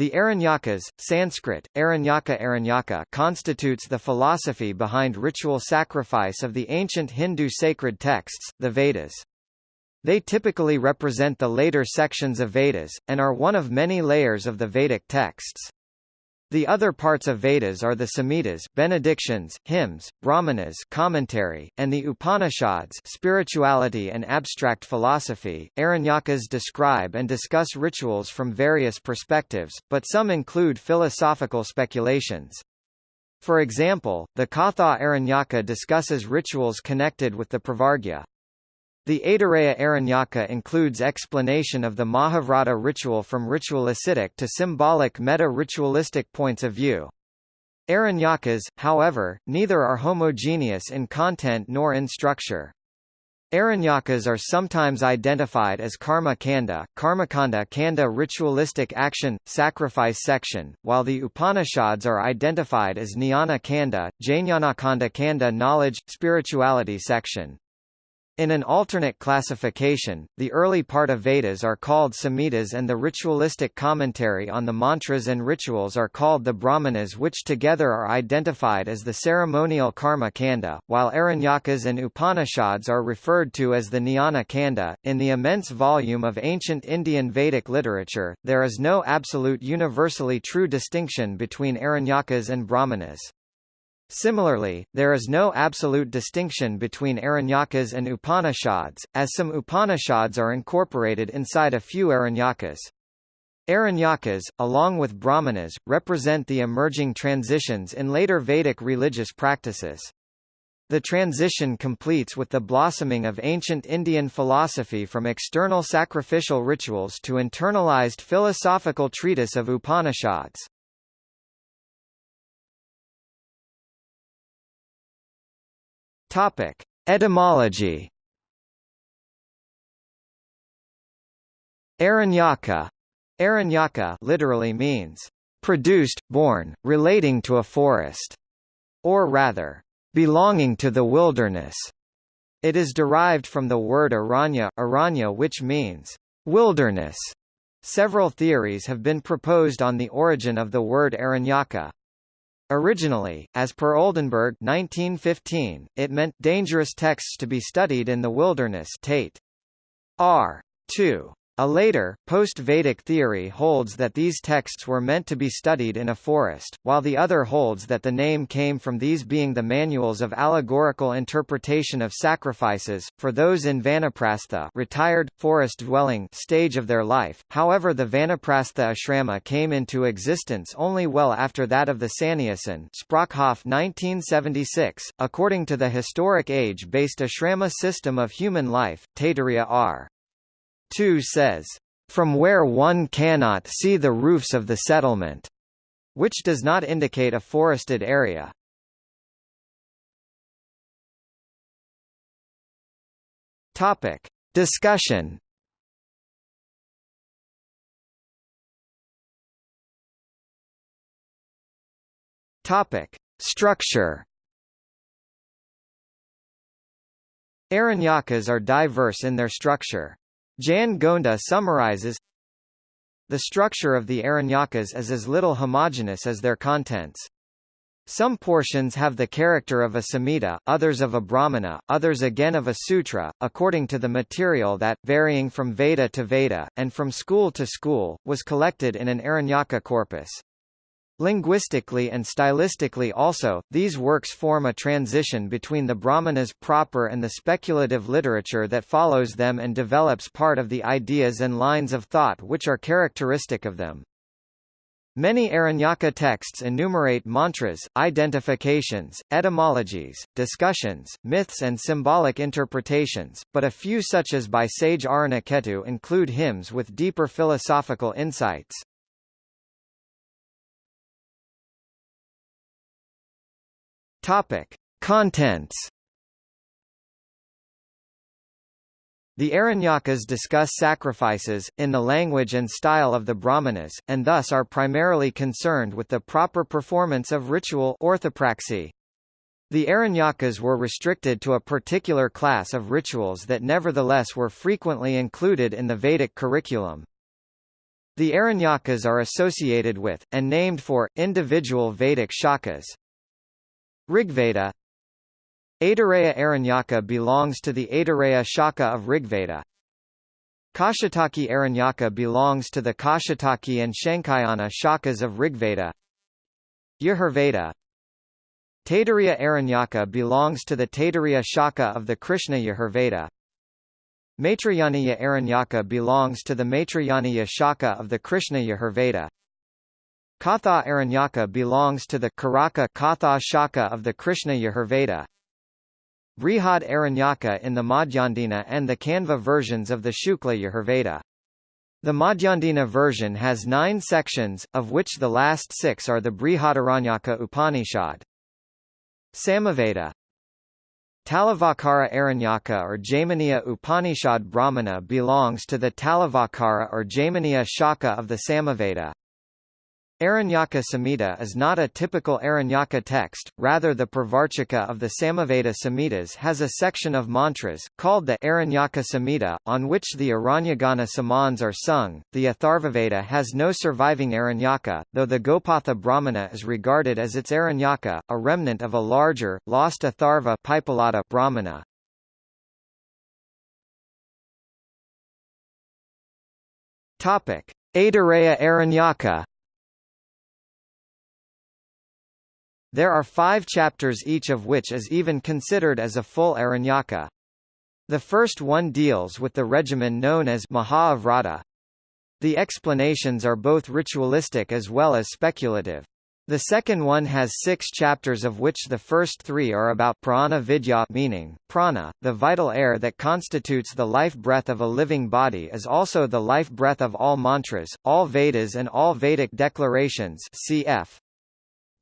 The Aranyakas, Sanskrit, Aranyaka Aranyaka constitutes the philosophy behind ritual sacrifice of the ancient Hindu sacred texts, the Vedas. They typically represent the later sections of Vedas, and are one of many layers of the Vedic texts. The other parts of Vedas are the Samhitas benedictions, hymns, Brahmanas commentary, and the Upanishads spirituality and abstract philosophy. Aranyakas describe and discuss rituals from various perspectives, but some include philosophical speculations. For example, the Katha Aranyaka discusses rituals connected with the Pravargya. The Aitareya Aranyaka includes explanation of the Mahavrata ritual from ritualistic to symbolic meta-ritualistic points of view. Aranyakas, however, neither are homogeneous in content nor in structure. Aranyakas are sometimes identified as karma kanda, karmakanda kanda ritualistic action, sacrifice section, while the Upanishads are identified as jnana kanda, jnanakanda kanda knowledge, spirituality section. In an alternate classification, the early part of Vedas are called Samhitas and the ritualistic commentary on the mantras and rituals are called the Brahmanas which together are identified as the ceremonial Karma Kanda, while Aranyakas and Upanishads are referred to as the Jnana Kanda. In the immense volume of ancient Indian Vedic literature, there is no absolute universally true distinction between Aranyakas and Brahmanas. Similarly, there is no absolute distinction between Aranyakas and Upanishads, as some Upanishads are incorporated inside a few Aranyakas. Aranyakas, along with Brahmanas, represent the emerging transitions in later Vedic religious practices. The transition completes with the blossoming of ancient Indian philosophy from external sacrificial rituals to internalized philosophical treatise of Upanishads. Topic: Etymology. Aranyaka, Aranyaka literally means produced, born, relating to a forest, or rather, belonging to the wilderness. It is derived from the word aranya, aranya which means wilderness. Several theories have been proposed on the origin of the word Aranyaka. Originally, as per Oldenberg 1915, it meant dangerous texts to be studied in the wilderness Tate. R. 2. A later, post-Vedic theory holds that these texts were meant to be studied in a forest, while the other holds that the name came from these being the manuals of allegorical interpretation of sacrifices, for those in Vanaprastha retired, forest-dwelling stage of their life. However the Vanaprastha ashrama came into existence only well after that of the Sannyasin Sprockhoff 1976, according to the historic age-based ashrama system of human life, Taittiriya R. 2 says, "...from where one cannot see the roofs of the settlement," which does not indicate a forested area. Topic. Discussion Topic. Structure Aranyakas are diverse in their structure. Jan Gonda summarizes The structure of the Aranyakas is as little homogeneous as their contents. Some portions have the character of a Samhita, others of a Brahmana, others again of a Sutra, according to the material that, varying from Veda to Veda, and from school to school, was collected in an Aranyaka corpus. Linguistically and stylistically also, these works form a transition between the Brahmanas proper and the speculative literature that follows them and develops part of the ideas and lines of thought which are characteristic of them. Many Aranyaka texts enumerate mantras, identifications, etymologies, discussions, myths and symbolic interpretations, but a few such as by sage Aranaketu include hymns with deeper philosophical insights. Topic: Contents. The Aranyakas discuss sacrifices, in the language and style of the Brahmanas, and thus are primarily concerned with the proper performance of ritual orthopraxy. The Aranyakas were restricted to a particular class of rituals that nevertheless were frequently included in the Vedic curriculum. The Aranyakas are associated with, and named for, individual Vedic shakas. Rigveda Aitareya Aranyaka belongs to the Aitareya Shaka of Rigveda. Kaushitaki Aranyaka belongs to the Kaushitaki and Shankayana shakas of Rigveda. Yajurveda Taittiriya Aranyaka belongs to the Taittiriya Shaka of the Krishna Yajurveda. Maitrayaniya Aranyaka belongs to the Maitrayaniya Shaka of the Krishna Yajurveda. Katha Aranyaka belongs to the Karaka Katha Shaka of the Krishna Yajurveda. Brihad Aranyaka in the Madhyandina and the Kanva versions of the Shukla Yajurveda. The Madhyandina version has nine sections, of which the last six are the Brihadaranyaka Upanishad. Samaveda Talavakara Aranyaka or Jaiminiya Upanishad Brahmana belongs to the Talavakara or Jaiminiya Shaka of the Samaveda. Aranyaka Samhita is not a typical Aranyaka text, rather the Purvarchika of the Samaveda Samhitas has a section of mantras, called the Aranyaka Samhita, on which the Aranyagana Samans are sung. The Atharvaveda has no surviving Aranyaka, though the Gopatha Brahmana is regarded as its Aranyaka, a remnant of a larger, lost Atharva Pipalada Brahmana. Topic. Aitareya Aranyaka There are five chapters each of which is even considered as a full Aranyaka. The first one deals with the regimen known as Mahavrata. The explanations are both ritualistic as well as speculative. The second one has six chapters of which the first three are about prana vidya meaning, prana, the vital air that constitutes the life breath of a living body is also the life breath of all mantras, all Vedas and all Vedic declarations cf.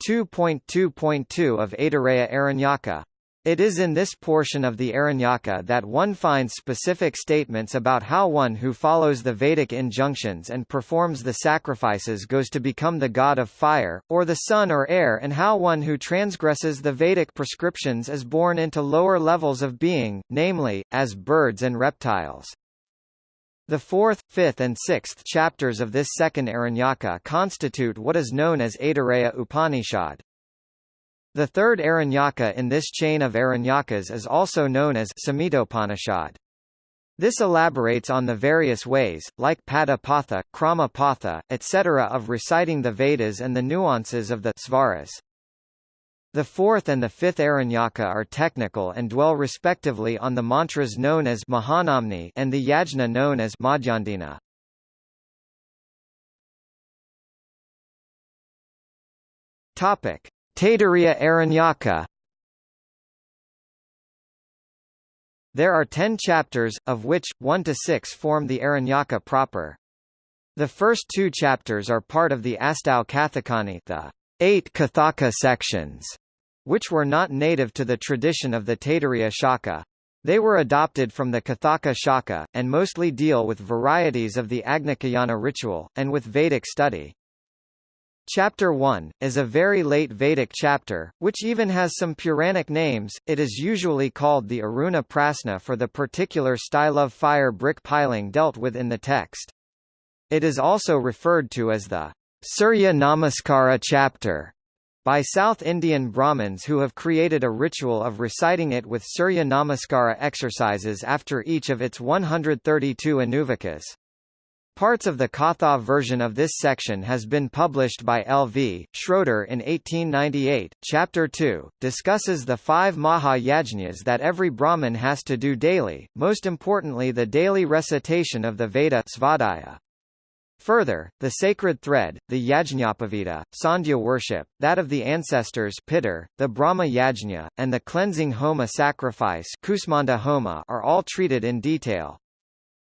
2.2.2 of Aitareya Aranyaka. It is in this portion of the Aranyaka that one finds specific statements about how one who follows the Vedic injunctions and performs the sacrifices goes to become the god of fire, or the sun or air and how one who transgresses the Vedic prescriptions is born into lower levels of being, namely, as birds and reptiles. The fourth, fifth and sixth chapters of this second Aranyaka constitute what is known as Aitareya Upanishad. The third Aranyaka in this chain of Aranyakas is also known as Samhitopanishad. This elaborates on the various ways, like Pada Patha, Krama Patha, etc. of reciting the Vedas and the nuances of the svaras. The fourth and the fifth Aranyaka are technical and dwell respectively on the mantras known as Mahanamni and the yajna known as Madhyandina. Topic: Taittiriya Aranyaka. There are ten chapters, of which, 1 to 6 form the Aranyaka proper. The first two chapters are part of the Astau Kathakani the eight Kathaka sections, which were not native to the tradition of the Taittiriya Shaka. They were adopted from the Kathaka Shaka, and mostly deal with varieties of the Agnicayana ritual, and with Vedic study. Chapter 1, is a very late Vedic chapter, which even has some Puranic names. It is usually called the Aruna Prasna for the particular style of fire brick piling dealt with in the text. It is also referred to as the Surya Namaskara chapter by South Indian Brahmins who have created a ritual of reciting it with Surya Namaskara exercises after each of its 132 anuvakas. Parts of the Katha version of this section has been published by L. V. Schroeder in 1898. Chapter 2 discusses the five Maha Yajnas that every Brahmin has to do daily, most importantly the daily recitation of the Veda Svadhyaya. Further, the sacred thread, the Yajñapavita, Sandhya worship, that of the ancestors Pitar, the Brahma Yajna, and the cleansing Homa sacrifice Kusmanda Homa are all treated in detail.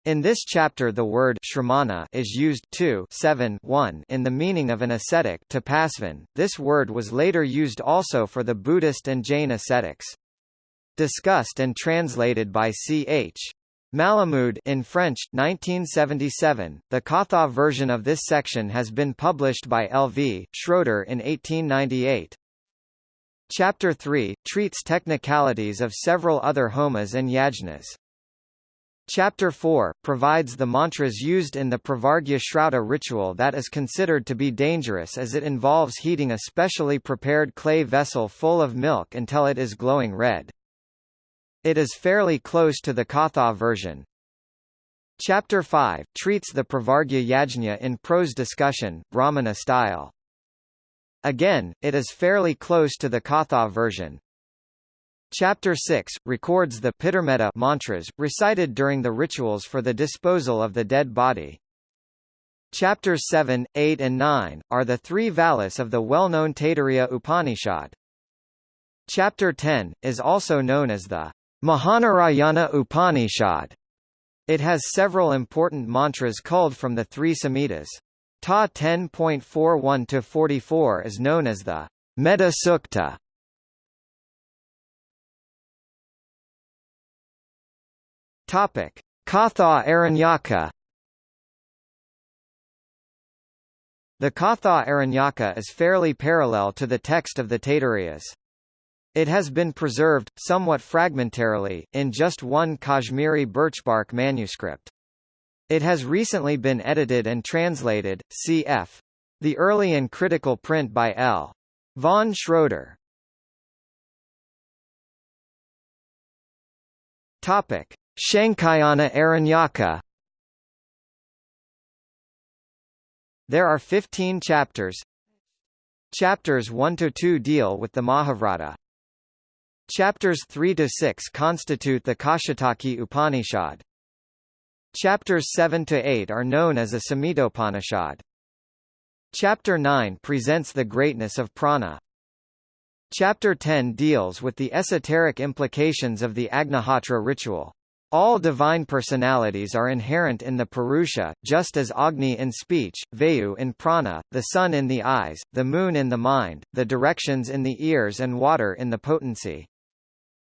In this chapter the word shramana is used 2 7 1 in the meaning of an ascetic tapasvan. This word was later used also for the Buddhist and Jain ascetics. Discussed and translated by C.H. Malamoud in French, 1977. The Katha version of this section has been published by L. V. Schroeder in 1898. Chapter 3 treats technicalities of several other homas and yajnas. Chapter 4, provides the mantras used in the Pravargya Shraddha ritual that is considered to be dangerous as it involves heating a specially prepared clay vessel full of milk until it is glowing red. It is fairly close to the Katha version. Chapter 5, treats the Pravargya Yajna in prose discussion, Brahmana style. Again, it is fairly close to the Katha version. Chapter 6, records the Pitrmedha mantras, recited during the rituals for the disposal of the dead body. Chapters 7, 8 and 9, are the three valis of the well-known Taittiriya Upanishad. Chapter 10, is also known as the Mahanarayana Upanishad. It has several important mantras culled from the three Samhitas. Ta 10.41-44 is known as the Medha Sukta. Topic: Katha Aranyaka. The Katha Aranyaka is fairly parallel to the text of the Taittiriyas. It has been preserved, somewhat fragmentarily, in just one Kashmiri birchbark manuscript. It has recently been edited and translated, cf. The early and critical print by L. von Schroeder. Topic. Shankayana Aranyaka There are 15 chapters. Chapters 1 to 2 deal with the Mahavrata. Chapters 3 to 6 constitute the Kaushitaki Upanishad. Chapters 7 to 8 are known as a Samhitopanishad. Chapter 9 presents the greatness of prana. Chapter 10 deals with the esoteric implications of the Agnihotra ritual. All divine personalities are inherent in the Purusha, just as Agni in speech, Vayu in prana, the sun in the eyes, the moon in the mind, the directions in the ears and water in the potency.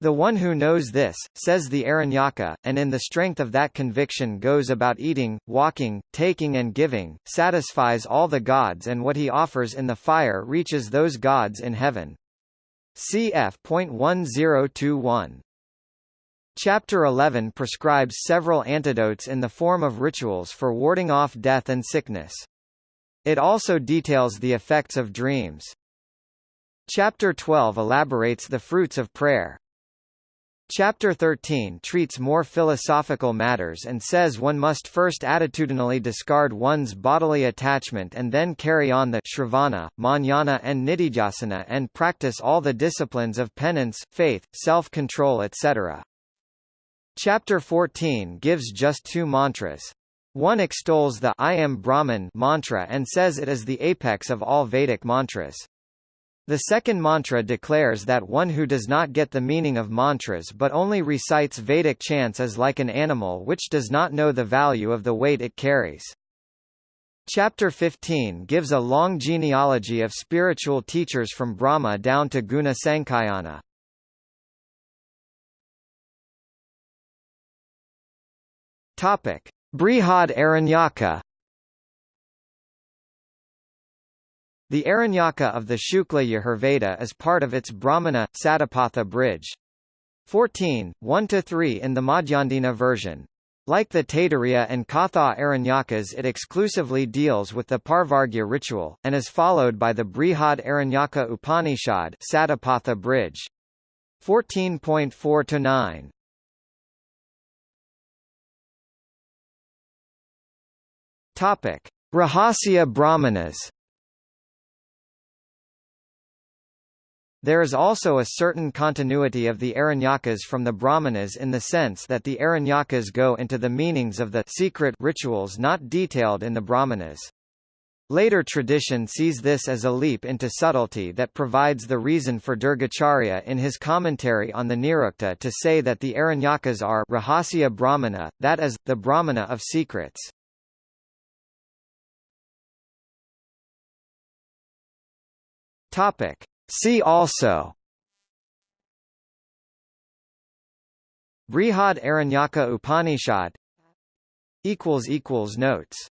The one who knows this, says the Aranyaka, and in the strength of that conviction goes about eating, walking, taking and giving, satisfies all the gods and what he offers in the fire reaches those gods in heaven. Cf.1021 Chapter 11 prescribes several antidotes in the form of rituals for warding off death and sickness. It also details the effects of dreams. Chapter 12 elaborates the fruits of prayer. Chapter 13 treats more philosophical matters and says one must first attitudinally discard one's bodily attachment and then carry on the shravana, manana and nididhyasana and practice all the disciplines of penance, faith, self-control etc. Chapter 14 gives just two mantras. One extols the I am Brahman mantra and says it is the apex of all Vedic mantras. The second mantra declares that one who does not get the meaning of mantras but only recites Vedic chants is like an animal which does not know the value of the weight it carries. Chapter 15 gives a long genealogy of spiritual teachers from Brahma down to Guna Sankhayana. Topic: Brihad Aranyaka. The Aranyaka of the Shukla Yajurveda is part of its Brahmana Satapatha bridge. 14, 1-3 in the Madhyandina version. Like the Taittiriya and Katha Aranyakas it exclusively deals with the Pravargya ritual, and is followed by the Brihad Aranyaka Upanishad Satapatha bridge. 14.4-9. Topic: Rahasya Brahmanas. There is also a certain continuity of the Aranyakas from the Brahmanas in the sense that the Aranyakas go into the meanings of the secret rituals not detailed in the Brahmanas. Later tradition sees this as a leap into subtlety that provides the reason for Durgacharya in his commentary on the Nirukta to say that the Aranyakas are Rahasya Brahmana, that is, the Brahmana of secrets. Topic. See also. Brihad Aranyaka Upanishad. Notes